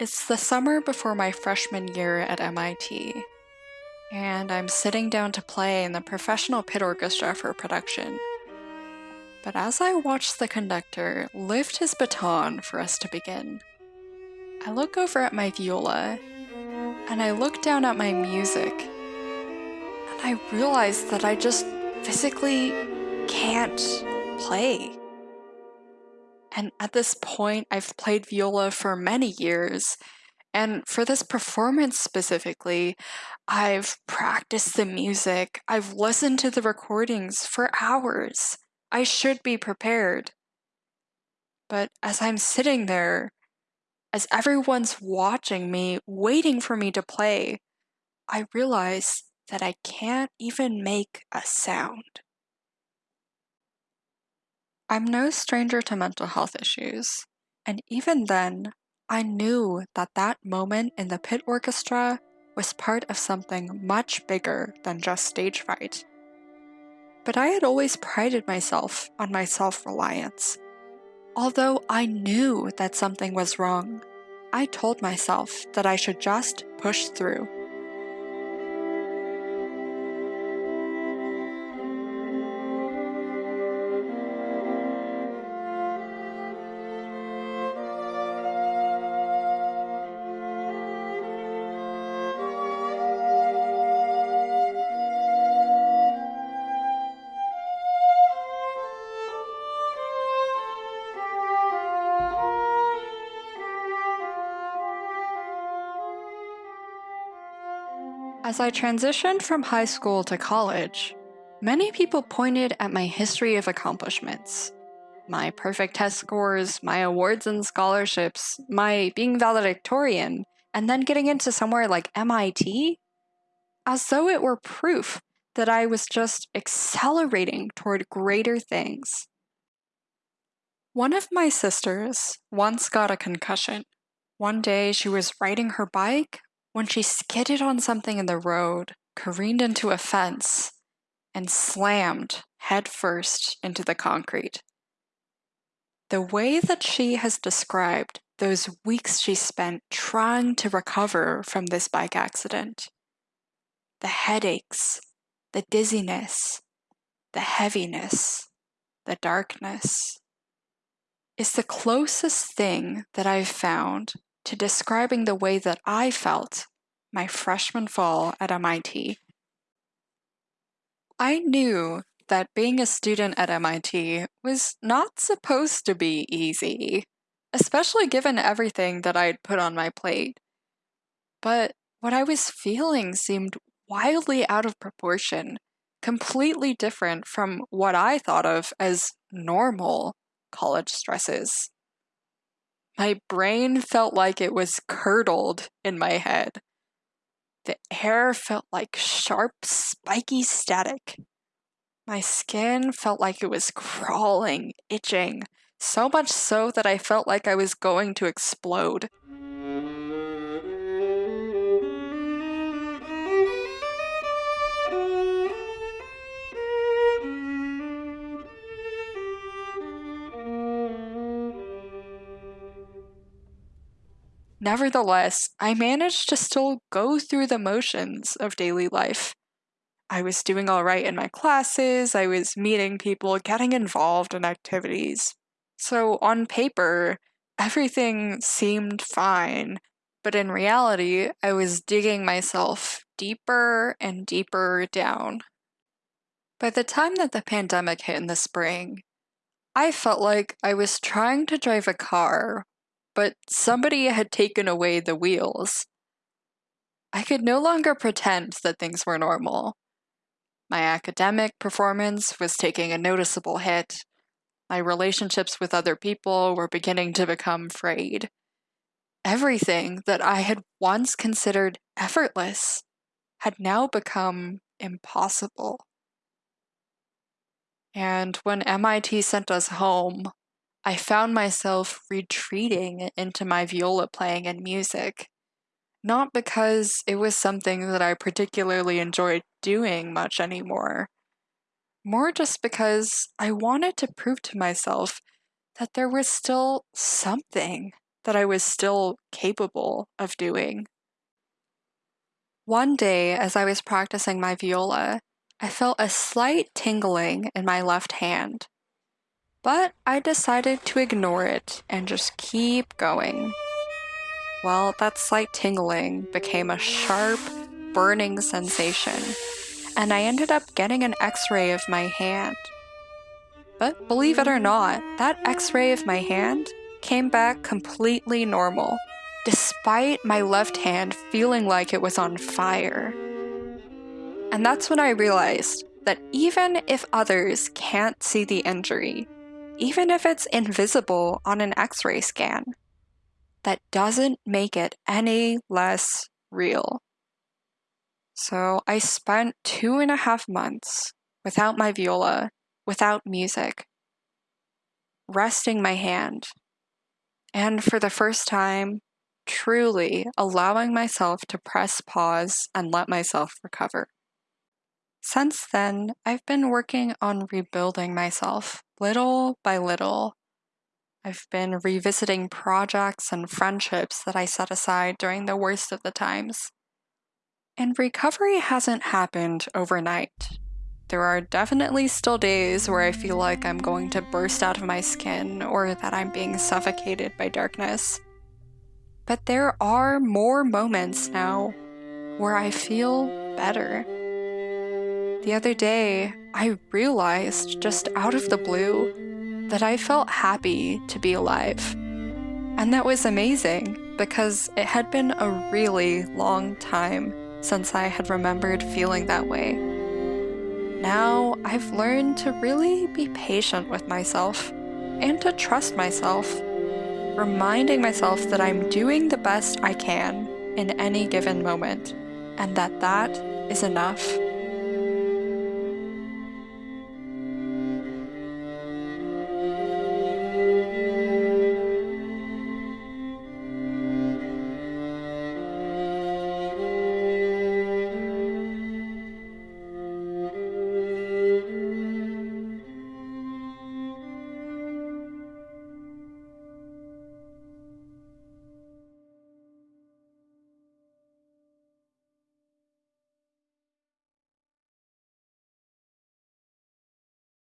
It's the summer before my freshman year at MIT, and I'm sitting down to play in the professional pit orchestra for production. But as I watch the conductor lift his baton for us to begin, I look over at my viola and I look down at my music and I realize that I just physically can't play. And at this point, I've played viola for many years. And for this performance specifically, I've practiced the music, I've listened to the recordings for hours. I should be prepared. But as I'm sitting there, as everyone's watching me, waiting for me to play, I realize that I can't even make a sound. I'm no stranger to mental health issues, and even then, I knew that that moment in the pit orchestra was part of something much bigger than just stage fright. But I had always prided myself on my self reliance. Although I knew that something was wrong, I told myself that I should just push through. As I transitioned from high school to college, many people pointed at my history of accomplishments. My perfect test scores, my awards and scholarships, my being valedictorian, and then getting into somewhere like MIT, as though it were proof that I was just accelerating toward greater things. One of my sisters once got a concussion. One day she was riding her bike when she skidded on something in the road, careened into a fence, and slammed headfirst into the concrete. The way that she has described those weeks she spent trying to recover from this bike accident the headaches, the dizziness, the heaviness, the darkness is the closest thing that I've found to describing the way that I felt my freshman fall at MIT. I knew that being a student at MIT was not supposed to be easy, especially given everything that I'd put on my plate. But what I was feeling seemed wildly out of proportion, completely different from what I thought of as normal college stresses. My brain felt like it was curdled in my head. The air felt like sharp, spiky static. My skin felt like it was crawling, itching, so much so that I felt like I was going to explode. Nevertheless, I managed to still go through the motions of daily life. I was doing all right in my classes, I was meeting people, getting involved in activities. So, on paper, everything seemed fine, but in reality, I was digging myself deeper and deeper down. By the time that the pandemic hit in the spring, I felt like I was trying to drive a car but somebody had taken away the wheels. I could no longer pretend that things were normal. My academic performance was taking a noticeable hit. My relationships with other people were beginning to become frayed. Everything that I had once considered effortless had now become impossible. And when MIT sent us home, I found myself retreating into my viola playing and music. Not because it was something that I particularly enjoyed doing much anymore, more just because I wanted to prove to myself that there was still something that I was still capable of doing. One day, as I was practicing my viola, I felt a slight tingling in my left hand. But I decided to ignore it and just keep going. Well, that slight tingling became a sharp, burning sensation, and I ended up getting an x ray of my hand. But believe it or not, that x ray of my hand came back completely normal, despite my left hand feeling like it was on fire. And that's when I realized that even if others can't see the injury, even if it's invisible on an x ray scan. That doesn't make it any less real. So I spent two and a half months without my viola, without music, resting my hand, and for the first time, truly allowing myself to press pause and let myself recover. Since then, I've been working on rebuilding myself little by little. I've been revisiting projects and friendships that I set aside during the worst of the times. And recovery hasn't happened overnight. There are definitely still days where I feel like I'm going to burst out of my skin or that I'm being suffocated by darkness. But there are more moments now where I feel better. The other day, I realized just out of the blue that I felt happy to be alive. And that was amazing because it had been a really long time since I had remembered feeling that way. Now I've learned to really be patient with myself and to trust myself, reminding myself that I'm doing the best I can in any given moment and that that is enough.